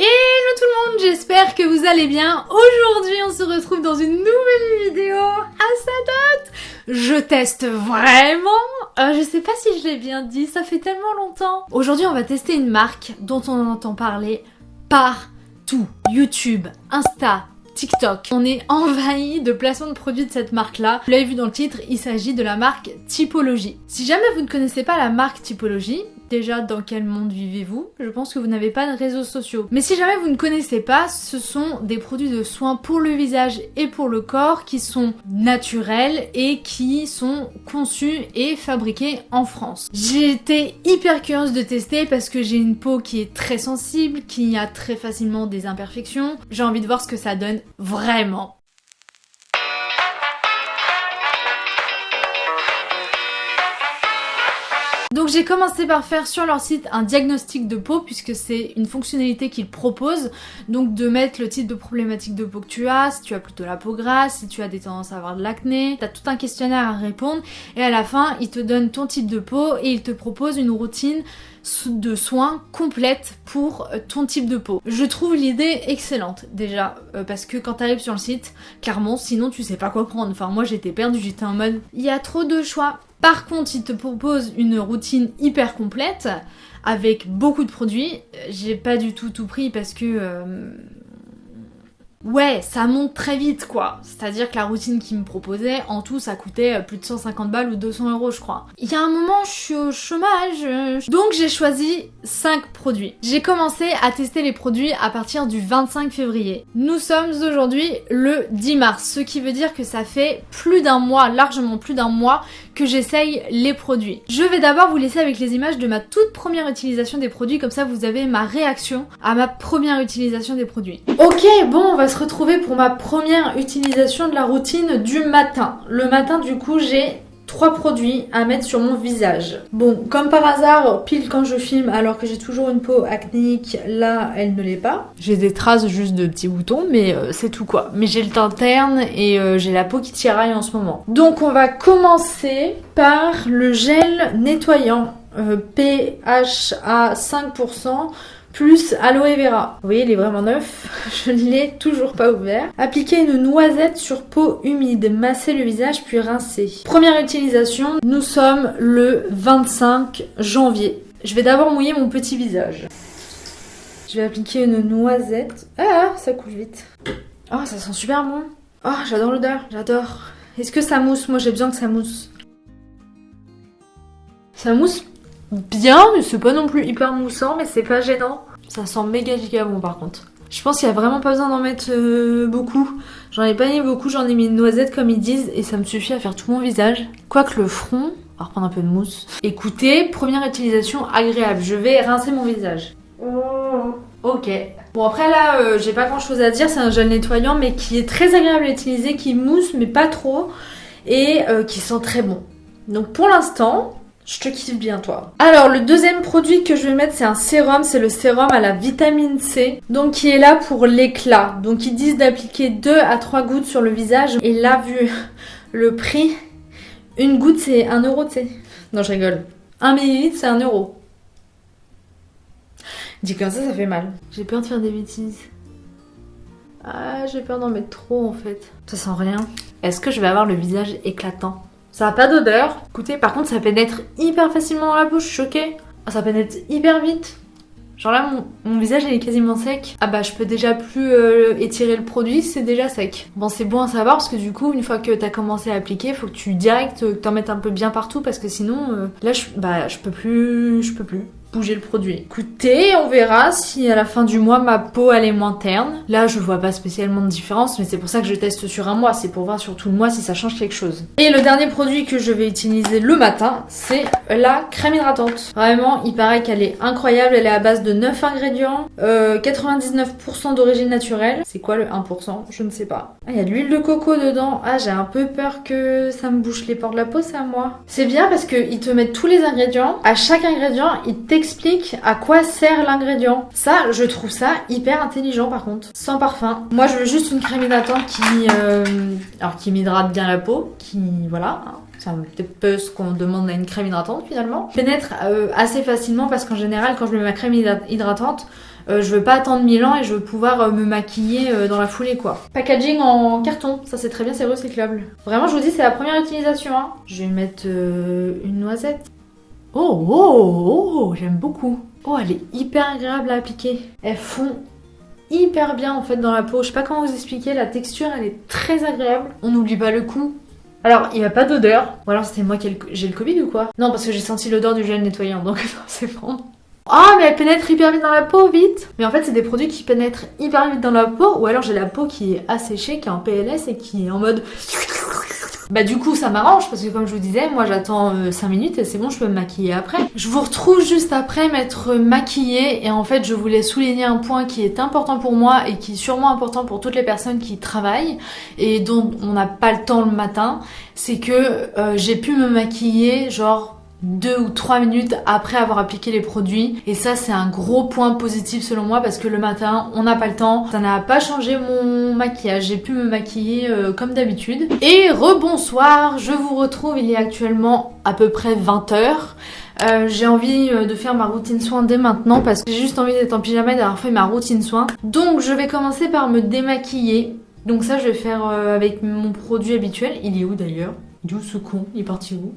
Hello tout le monde, j'espère que vous allez bien. Aujourd'hui, on se retrouve dans une nouvelle vidéo à sa date. Je teste vraiment. Euh, je sais pas si je l'ai bien dit, ça fait tellement longtemps. Aujourd'hui, on va tester une marque dont on entend parler partout. YouTube, Insta, TikTok. On est envahi de placements de produits de cette marque-là. Vous l'avez vu dans le titre, il s'agit de la marque Typologie. Si jamais vous ne connaissez pas la marque Typologie, Déjà, dans quel monde vivez-vous Je pense que vous n'avez pas de réseaux sociaux. Mais si jamais vous ne connaissez pas, ce sont des produits de soins pour le visage et pour le corps qui sont naturels et qui sont conçus et fabriqués en France. J'ai été hyper curieuse de tester parce que j'ai une peau qui est très sensible, qui a très facilement des imperfections. J'ai envie de voir ce que ça donne vraiment. J'ai commencé par faire sur leur site un diagnostic de peau puisque c'est une fonctionnalité qu'ils proposent. Donc de mettre le type de problématique de peau que tu as, si tu as plutôt la peau grasse, si tu as des tendances à avoir de l'acné. T'as tout un questionnaire à répondre et à la fin ils te donnent ton type de peau et ils te proposent une routine de soins complète pour euh, ton type de peau. Je trouve l'idée excellente déjà euh, parce que quand t'arrives sur le site, clairement sinon tu sais pas quoi prendre. Enfin moi j'étais perdue, j'étais en mode il y a trop de choix. Par contre, il te propose une routine hyper complète avec beaucoup de produits. J'ai pas du tout tout pris parce que euh, Ouais, ça monte très vite quoi. C'est-à-dire que la routine qu'il me proposait, en tout, ça coûtait euh, plus de 150 balles ou 200 euros, je crois. Il y a un moment, je suis au chômage. Euh, donc j'ai choisi 5 produits. J'ai commencé à tester les produits à partir du 25 février. Nous sommes aujourd'hui le 10 mars, ce qui veut dire que ça fait plus d'un mois, largement plus d'un mois, que j'essaye les produits. Je vais d'abord vous laisser avec les images de ma toute première utilisation des produits, comme ça vous avez ma réaction à ma première utilisation des produits. Ok, bon, on va se retrouver pour ma première utilisation de la routine du matin. Le matin, du coup, j'ai trois produits à mettre sur mon visage. Bon, comme par hasard, pile quand je filme, alors que j'ai toujours une peau acnéique, là, elle ne l'est pas. J'ai des traces juste de petits boutons, mais euh, c'est tout quoi. Mais j'ai le teint terne et euh, j'ai la peau qui tiraille en ce moment. Donc on va commencer par le gel nettoyant euh, PHA 5% plus aloe vera. Vous voyez, il est vraiment neuf. Je ne l'ai toujours pas ouvert. Appliquer une noisette sur peau humide. Masser le visage puis rincer. Première utilisation, nous sommes le 25 janvier. Je vais d'abord mouiller mon petit visage. Je vais appliquer une noisette. Ah, ça coule vite. Oh, ça sent super bon. Oh, j'adore l'odeur, j'adore. Est-ce que ça mousse? Moi, j'ai besoin que ça mousse. Ça mousse bien, mais c'est pas non plus hyper moussant, mais c'est pas gênant. Ça sent méga giga bon par contre. Je pense qu'il y a vraiment pas besoin d'en mettre euh, beaucoup. J'en ai pas mis beaucoup, j'en ai mis une noisette comme ils disent et ça me suffit à faire tout mon visage. Quoique le front, on va reprendre un peu de mousse. Écoutez, première utilisation agréable. Je vais rincer mon visage. Ok. Bon après là, euh, j'ai pas grand chose à dire. C'est un gel nettoyant mais qui est très agréable à utiliser, qui mousse mais pas trop et euh, qui sent très bon. Donc pour l'instant, je te kiffe bien toi. Alors le deuxième produit que je vais mettre c'est un sérum, c'est le sérum à la vitamine C. Donc qui est là pour l'éclat. Donc ils disent d'appliquer 2 à 3 gouttes sur le visage. Et là vu le prix, une goutte c'est 1 euro tu sais. Non je rigole. 1 millilitre c'est 1 euro. Dit comme ça ça fait mal. J'ai peur de faire des bêtises. Ah j'ai peur d'en mettre trop en fait. Ça sent rien. Est-ce que je vais avoir le visage éclatant? Ça a pas d'odeur. Écoutez, par contre, ça pénètre hyper facilement dans la bouche, choquée. Ah, ça pénètre hyper vite. Genre là, mon, visage il est quasiment sec. Ah bah je peux déjà plus euh, étirer le produit, c'est déjà sec. Bon c'est bon à savoir parce que du coup, une fois que t'as commencé à appliquer, faut que tu direct euh, t'en mettes un peu bien partout parce que sinon, euh, là bah, je peux plus, je peux plus le produit. Écoutez, on verra si à la fin du mois ma peau elle est moins terne. Là je vois pas spécialement de différence mais c'est pour ça que je teste sur un mois, c'est pour voir sur tout le mois si ça change quelque chose. Et le dernier produit que je vais utiliser le matin c'est la crème hydratante. Vraiment il paraît qu'elle est incroyable, elle est à base de 9 ingrédients, 99% euh, d'origine naturelle. C'est quoi le 1% Je ne sais pas. Ah, il y a de l'huile de coco dedans. Ah j'ai un peu peur que ça me bouche les pores de la peau, c'est à moi. C'est bien parce qu'ils te mettent tous les ingrédients. À chaque ingrédient, ils explique à quoi sert l'ingrédient. Ça, je trouve ça hyper intelligent par contre. Sans parfum. Moi, je veux juste une crème hydratante qui, euh, alors qui m'hydrate bien la peau, qui, voilà, c'est un petit peu ce qu'on demande à une crème hydratante finalement. Pénètre euh, assez facilement parce qu'en général, quand je mets ma crème hydratante, je veux pas attendre 1000 ans et je veux pouvoir me maquiller dans la foulée quoi. Packaging en carton, ça c'est très bien, c'est recyclable. Vraiment je vous dis c'est la première utilisation. Hein. Je vais mettre une noisette. Oh, oh, oh, j'aime beaucoup. Oh, elle est hyper agréable à appliquer. Elles font hyper bien en fait dans la peau. Je sais pas comment vous expliquer, la texture elle est très agréable. On n'oublie pas le coup. Alors, il n'y a pas d'odeur. Ou alors c'était moi qui j'ai le Covid ou quoi? Non, parce que j'ai senti l'odeur du gel nettoyant, donc c'est bon. Oh, mais elle pénètre hyper vite dans la peau, vite Mais en fait, c'est des produits qui pénètrent hyper vite dans la peau, ou alors j'ai la peau qui est asséchée, qui est en PLS et qui est en mode bah du coup ça m'arrange parce que comme je vous disais, moi j'attends 5 euh, minutes et c'est bon, je peux me maquiller après. Je vous retrouve juste après m'être maquillée et en fait je voulais souligner un point qui est important pour moi et qui est sûrement important pour toutes les personnes qui travaillent et dont on n'a pas le temps le matin, c'est que euh, j'ai pu me maquiller genre deux ou trois minutes après avoir appliqué les produits. Et ça c'est un gros point positif selon moi parce que le matin on n'a pas le temps. Ça n'a pas changé mon maquillage. J'ai pu me maquiller euh, comme d'habitude. Et rebonsoir je vous retrouve. Il est actuellement à peu près 20h euh, j'ai envie euh, de faire ma routine soin dès maintenant parce que j'ai juste envie d'être en pyjama et d'avoir fait ma routine soin. Donc je vais commencer par me démaquiller. Donc ça je vais faire avec mon produit habituel. Il est où d'ailleurs? Il est où ce con? Il est parti où?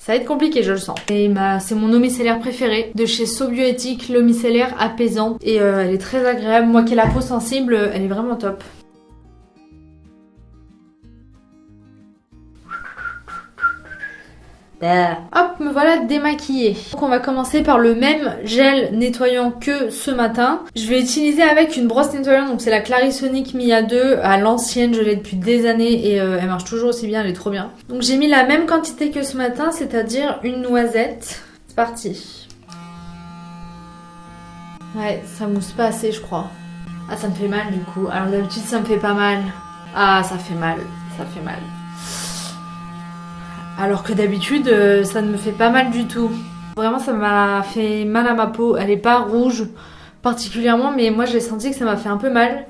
Ça va être compliqué, je le sens. Et c'est mon eau préféré de chez Sobioéthique, l'eau micellaire apaisante. Et euh, elle est très agréable. Moi qui ai la peau sensible, elle est vraiment top. Hop, me voilà démaquillée. Donc on va commencer par le même gel nettoyant que ce matin. Je vais utiliser avec une brosse nettoyante, donc c'est la Clarisonic Mia 2 à l'ancienne, je l'ai depuis des années et euh, elle marche toujours aussi bien, elle est trop bien. Donc j'ai mis la même quantité que ce matin, c'est-à-dire une noisette. C'est parti. Ouais, ça mousse pas assez je crois. Ah ça me fait mal du coup. Alors d'habitude ça me fait pas mal. Ah ça fait mal, ça fait mal. Alors que d'habitude, euh, ça ne me fait pas mal du tout. Vraiment, ça m'a fait mal à ma peau. Elle est pas rouge particulièrement, mais moi j'ai senti que ça m'a fait un peu mal.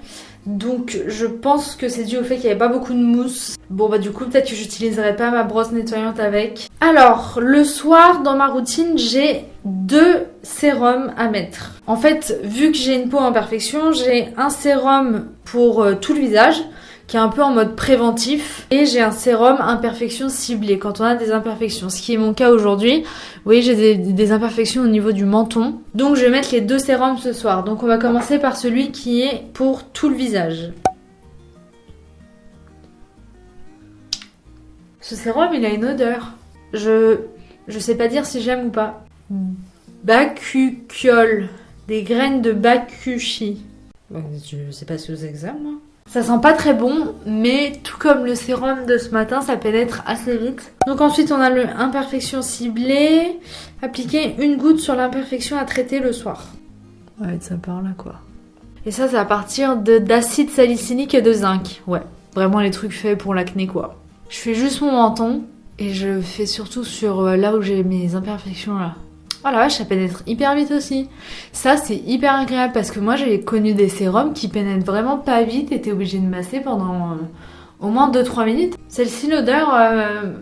Donc je pense que c'est dû au fait qu'il n'y avait pas beaucoup de mousse. Bon bah du coup peut-être que j'utiliserai pas ma brosse nettoyante avec. Alors le soir dans ma routine j'ai deux sérums à mettre. En fait vu que j'ai une peau en perfection j'ai un sérum pour euh, tout le visage qui est un peu en mode préventif. Et j'ai un sérum imperfection ciblée quand on a des imperfections, ce qui est mon cas aujourd'hui. Vous voyez, j'ai des, imperfections au niveau du menton. Donc je vais mettre les deux sérums ce soir. Donc on va commencer par celui qui est pour tout le visage. Ce sérum, il a une odeur. Je je sais pas dire si j'aime ou pas. Bacuciol. Des graines de bakushi. Je sais pas si vous moi. Ça sent pas très bon, mais tout comme le sérum de ce matin, ça pénètre assez vite. Donc ensuite, on a le imperfection ciblée. Appliquer une goutte sur l'imperfection à traiter le soir. Ouais, ça part là, quoi. Et ça, c'est à partir d'acide salicylnique et de zinc. Ouais, vraiment les trucs faits pour l'acné, quoi. Je fais juste mon menton et je fais surtout sur euh, là où j'ai mes imperfections, là. Oh la vache, ça pénètre hyper vite aussi. Ça, c'est hyper agréable parce que moi, j'ai connu des sérums qui pénètrent vraiment pas vite et t'es obligé de masser pendant euh, au moins 2-3 minutes. Celle-ci, l'odeur, euh,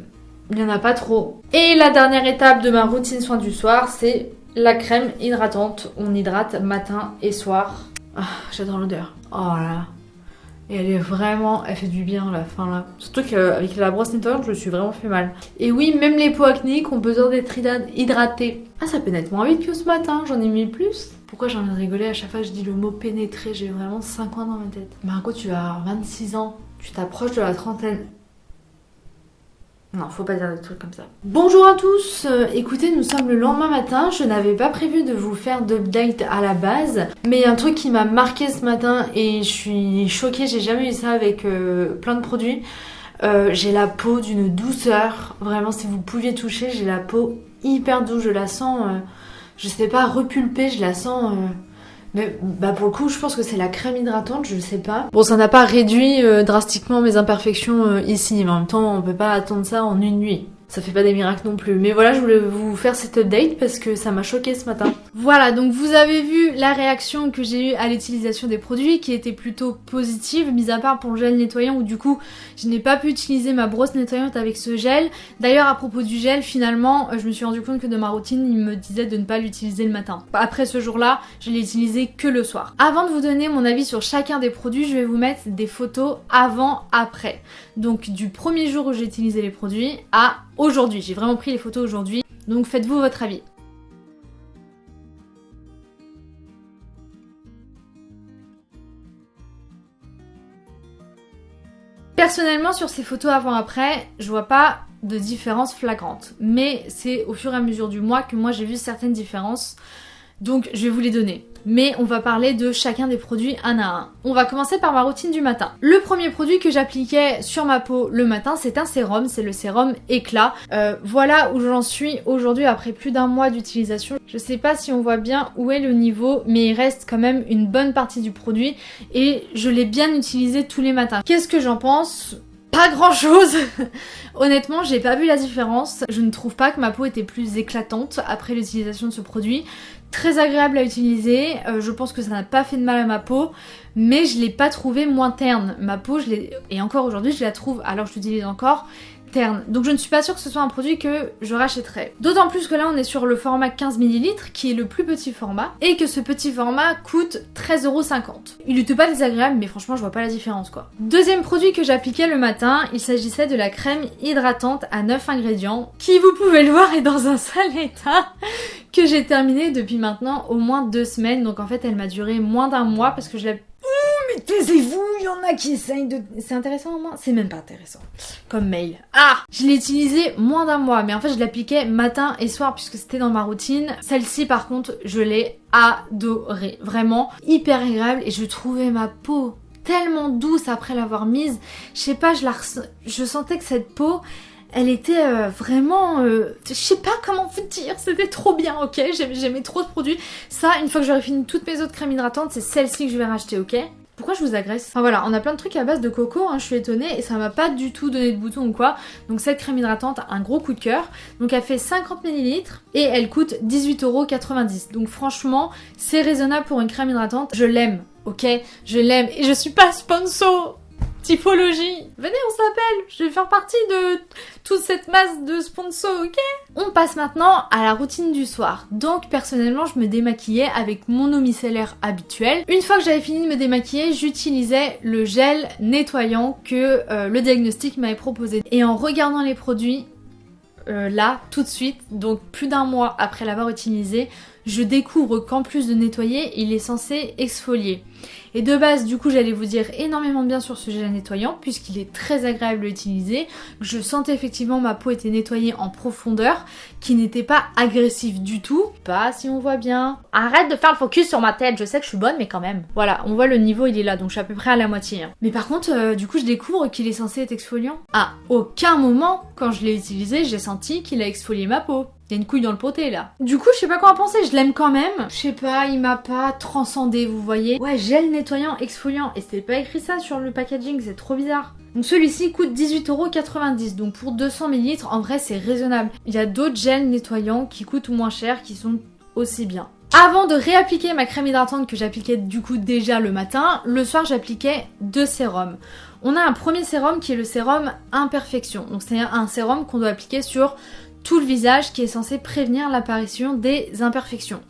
il n'y en a pas trop. Et la dernière étape de ma routine soin du soir, c'est la crème hydratante. On hydrate matin et soir. Ah, j'adore l'odeur. Oh là et elle est vraiment, elle fait du bien la fin là. Surtout qu'avec la brosse nettoyante, je me suis vraiment fait mal. Et oui, même les peaux acnéiques ont besoin d'être hydratées. Ah, ça pénètre moins vite que ce matin, j'en ai mis plus. Pourquoi j'ai envie de rigoler à chaque fois que je dis le mot pénétrer J'ai vraiment 5 ans dans ma tête. Margot, tu as 26 ans, tu t'approches de la trentaine. Non, faut pas dire des trucs comme ça. Bonjour à tous euh, Écoutez, nous sommes le lendemain matin. Je n'avais pas prévu de vous faire d'update à la base. Mais un truc qui m'a marqué ce matin et je suis choquée. J'ai jamais eu ça avec euh, plein de produits. Euh, j'ai la peau d'une douceur. Vraiment, si vous pouviez toucher, j'ai la peau hyper douce. Je la sens, je sais pas, repulpée. Je la sens mais bah pour le coup, je pense que c'est la crème hydratante, je sais pas. Bon, ça n'a pas réduit euh, drastiquement mes imperfections euh, ici, mais en même temps, on peut pas attendre ça en une nuit. Ça fait pas des miracles non plus. Mais voilà, je voulais vous faire cette update parce que ça m'a choqué ce matin. Voilà, donc vous avez vu la réaction que j'ai eue à l'utilisation des produits qui était plutôt positive, mis à part pour le gel nettoyant où du coup je n'ai pas pu utiliser ma brosse nettoyante avec ce gel. D'ailleurs à propos du gel, finalement je me suis rendu compte que dans ma routine il me disait de ne pas l'utiliser le matin. Après ce jour-là, je l'ai utilisé que le soir. Avant de vous donner mon avis sur chacun des produits, je vais vous mettre des photos avant-après. Donc du premier jour où j'ai utilisé les produits à aujourd'hui. J'ai vraiment pris les photos aujourd'hui. Donc faites-vous votre avis. Personnellement, sur ces photos avant-après, je vois pas de différence flagrante. Mais c'est au fur et à mesure du mois que moi j'ai vu certaines différences. Donc je vais vous les donner mais on va parler de chacun des produits un à un. On va commencer par ma routine du matin. Le premier produit que j'appliquais sur ma peau le matin, c'est un sérum, c'est le sérum éclat. Euh, voilà où j'en suis aujourd'hui après plus d'un mois d'utilisation. Je sais pas si on voit bien où est le niveau, mais il reste quand même une bonne partie du produit et je l'ai bien utilisé tous les matins. Qu'est-ce que j'en pense? Grand chose Honnêtement, j'ai pas vu la différence. Je ne trouve pas que ma peau était plus éclatante après l'utilisation de ce produit très agréable à utiliser, euh, je pense que ça n'a pas fait de mal à ma peau, mais je l'ai pas trouvé moins terne. Ma peau, je l'ai, et encore aujourd'hui, je la trouve, alors je l'utilise encore, Donc je ne suis pas sûre que ce soit un produit que je rachèterais. D'autant plus que là on est sur le format 15 ml qui est le plus petit format et que ce petit format coûte 13,50€. Il n'était pas désagréable mais franchement je vois pas la différence quoi. Deuxième produit que j'appliquais le matin, il s'agissait de la crème hydratante à 9 ingrédients qui vous pouvez le voir est dans un sale état que j'ai terminé depuis maintenant au moins deux semaines donc en fait elle m'a duré moins d'un mois parce que je l'ai taisez-vous, il y en a qui essayent de... C'est intéressant au moins C'est même pas intéressant. Comme mail. Ah Je l'ai utilisé moins d'un mois, mais en fait je l'appliquais matin et soir puisque c'était dans ma routine. Celle-ci par contre, je l'ai adorée. Vraiment hyper agréable et je trouvais ma peau tellement douce après l'avoir mise. Je sais pas, je la je sentais que cette peau elle était euh, vraiment... Euh, je sais pas comment vous dire, c'était trop bien, ok? J'aimais trop ce produit. Ça, une fois que j'aurai fini toutes mes autres crèmes hydratantes, c'est celle-ci que je vais racheter, ok? Pourquoi je vous agresse Enfin voilà, on a plein de trucs à base de coco, hein, je suis étonnée et ça m'a pas du tout donné de bouton ou quoi. Donc cette crème hydratante, un gros coup de cœur. Donc elle fait 50 ml et elle coûte 18,90€. Donc franchement, c'est raisonnable pour une crème hydratante. Je l'aime, ok? Je l'aime et je suis pas sponsor Typologie Venez, on s'appelle Je vais faire partie de toute cette masse de sponsors, ok? On passe maintenant à la routine du soir. Donc, personnellement, je me démaquillais avec mon eau micellaire habituelle. Une fois que j'avais fini de me démaquiller, j'utilisais le gel nettoyant que euh, le diagnostic m'avait proposé. Et en regardant les produits, euh, là, tout de suite, donc plus d'un mois après l'avoir utilisé, je découvre qu'en plus de nettoyer, il est censé exfolier. Et de base, du coup, j'allais vous dire énormément bien sur ce gel nettoyant, puisqu'il est très agréable à utiliser. Je sentais effectivement ma peau était nettoyée en profondeur, qui n'était pas agressif du tout. Pas si on voit bien. Arrête de faire le focus sur ma tête, je sais que je suis bonne, mais quand même. Voilà, on voit le niveau, il est là, donc je suis à peu près à la moitié. Hein. Mais par contre, euh, du coup, je découvre qu'il est censé être exfoliant. À aucun moment, quand je l'ai utilisé, j'ai senti qu'il a exfolié ma peau. Il y a une couille dans le poté là. Du coup, je sais pas quoi en penser, je l'aime quand même. Je sais pas, il m'a pas transcendé, vous voyez. Ouais, gel nettoyant exfoliant. Et c'était pas écrit ça sur le packaging, c'est trop bizarre. Donc celui-ci coûte 18,90€. Donc pour 200 ml, en vrai, c'est raisonnable. Il y a d'autres gels nettoyants qui coûtent moins cher, qui sont aussi bien. Avant de réappliquer ma crème hydratante que j'appliquais du coup déjà le matin, le soir j'appliquais deux sérums. On a un premier sérum qui est le sérum imperfection. Donc c'est un sérum qu'on doit appliquer sur tout le visage qui est censé prévenir l'apparition des imperfections.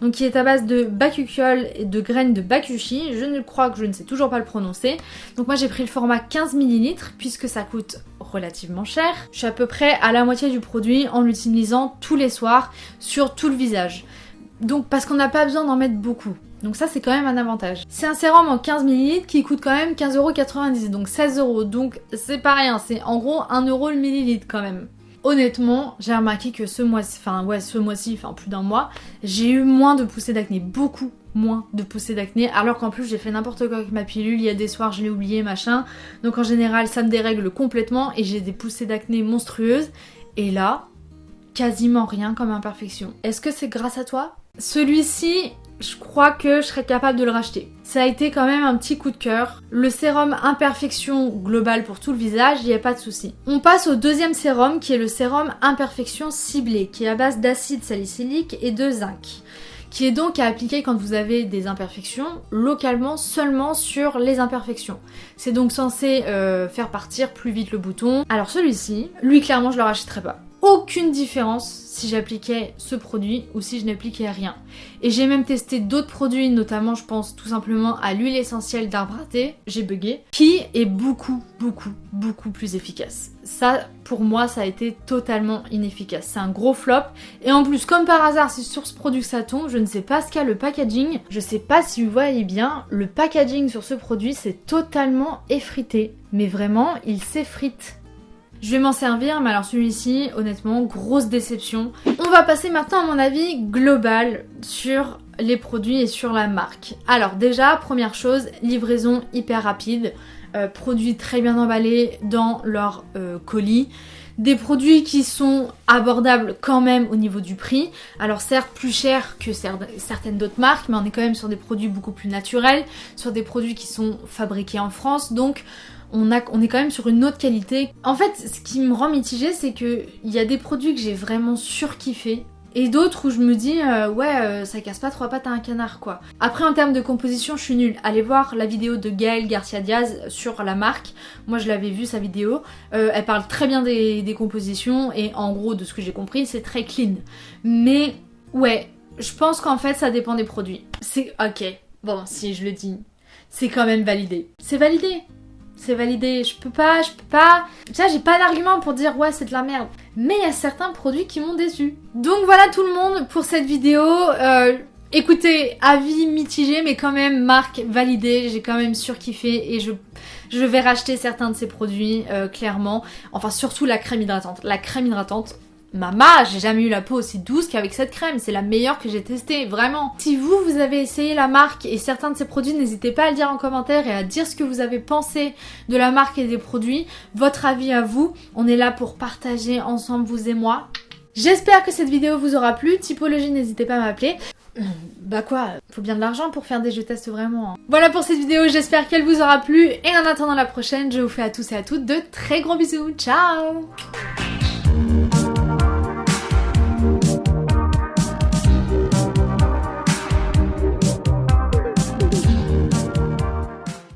Donc qui est à base de bakuchiol et de graines de bakushi. Je ne crois que je ne sais toujours pas le prononcer. Donc moi j'ai pris le format 15 ml puisque ça coûte relativement cher. Je suis à peu près à la moitié du produit en l'utilisant tous les soirs sur tout le visage. Donc parce qu'on n'a pas besoin d'en mettre beaucoup. Donc ça c'est quand même un avantage. C'est un sérum en 15 ml qui coûte quand même 15,90€, donc 16€. Donc c'est pas rien, c'est en gros 1€ le millilitre quand même. Honnêtement, j'ai remarqué que ce mois-ci, enfin ouais, ce mois-ci, enfin plus d'un mois, j'ai eu moins de poussées d'acné, beaucoup moins de poussées d'acné, alors qu'en plus j'ai fait n'importe quoi avec ma pilule, il y a des soirs je l'ai oublié, machin. Donc en général ça me dérègle complètement et j'ai des poussées d'acné monstrueuses. Et là, quasiment rien comme imperfection. Est-ce que c'est grâce à toi? Celui-ci, je crois que je serais capable de le racheter. Ça a été quand même un petit coup de cœur. Le sérum imperfection globale pour tout le visage, il n'y a pas de souci. On passe au deuxième sérum qui est le sérum imperfection ciblé, qui est à base d'acide salicylique et de zinc qui est donc à appliquer quand vous avez des imperfections localement seulement sur les imperfections. C'est donc censé euh, faire partir plus vite le bouton. Alors celui-ci, lui clairement je le rachèterai pas aucune différence si j'appliquais ce produit ou si je n'appliquais rien. Et j'ai même testé d'autres produits, notamment je pense tout simplement à l'huile essentielle d'arbre à thé, j'ai bugué, qui est beaucoup, beaucoup, beaucoup plus efficace. Ça, pour moi, ça a été totalement inefficace. C'est un gros flop. Et en plus, comme par hasard, c'est sur ce produit que ça tombe, je ne sais pas ce qu'a le packaging. Je sais pas si vous voyez bien, le packaging sur ce produit, c'est totalement effrité. Mais vraiment, il s'effrite. Je vais m'en servir, mais alors celui-ci, honnêtement, grosse déception. On va passer maintenant à mon avis global sur les produits et sur la marque. Alors déjà, première chose, livraison hyper rapide, euh, produits très bien emballés dans leur euh, colis. Des produits qui sont abordables quand même au niveau du prix. Alors certes plus cher que certaines d'autres marques, mais on est quand même sur des produits beaucoup plus naturels, sur des produits qui sont fabriqués en France. Donc on, est quand même sur une autre qualité. En fait, ce qui me rend mitigée, c'est que il y a des produits que j'ai vraiment surkiffé. Et d'autres où je me dis, euh, ouais, euh, ça casse pas trois pattes à un canard, quoi. Après, en termes de composition, je suis nulle. Allez voir la vidéo de Gaëlle Garcia Diaz sur la marque. Moi, je l'avais vu, sa vidéo. Euh, elle parle très bien des compositions, et en gros, de ce que j'ai compris, c'est très clean. Mais, ouais, je pense qu'en fait, ça dépend des produits. C'est, ok, bon, si je le dis, c'est quand même validé. C'est validé c'est validé. Je peux pas, je peux pas. Ça, j'ai pas d'argument pour dire ouais, c'est de la merde. Mais il y a certains produits qui m'ont déçu. Donc voilà tout le monde pour cette vidéo. Euh, écoutez, avis mitigé, mais quand même marque validée. J'ai quand même surkiffé et je vais racheter certains de ces produits, euh, clairement. Enfin, surtout la crème hydratante. La crème hydratante, Mama, j'ai jamais eu la peau aussi douce qu'avec cette crème, c'est la meilleure que j'ai testée, vraiment. Si vous, vous avez essayé la marque et certains de ces produits, n'hésitez pas à le dire en commentaire et à dire ce que vous avez pensé de la marque et des produits, votre avis à vous. On est là pour partager ensemble, vous et moi. J'espère que cette vidéo vous aura plu. Typologie, n'hésitez pas à m'appeler. Bah quoi, faut bien de l'argent pour faire des jeux tests vraiment. Hein. Voilà pour cette vidéo, j'espère qu'elle vous aura plu. Et en attendant la prochaine, je vous fais à tous et à toutes de très gros bisous. Ciao